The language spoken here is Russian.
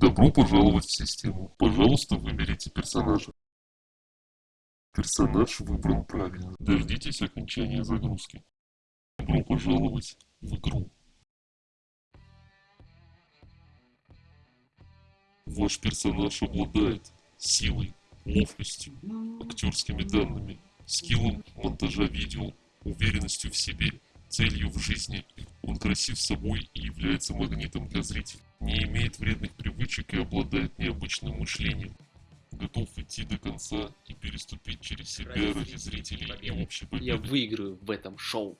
Добро пожаловать в систему. Пожалуйста, выберите персонажа. Персонаж выбран правильно. Дождитесь окончания загрузки. Добро пожаловать в игру. Ваш персонаж обладает силой, ловкостью, актерскими данными, скиллом монтажа видео, уверенностью в себе, целью в жизни. Он красив собой и является магнитом для зрителей. Не имеет вредных привычек и обладает необычным мышлением. Готов идти до конца и переступить через себя ради зрителей и общей Я победы. выиграю в этом шоу.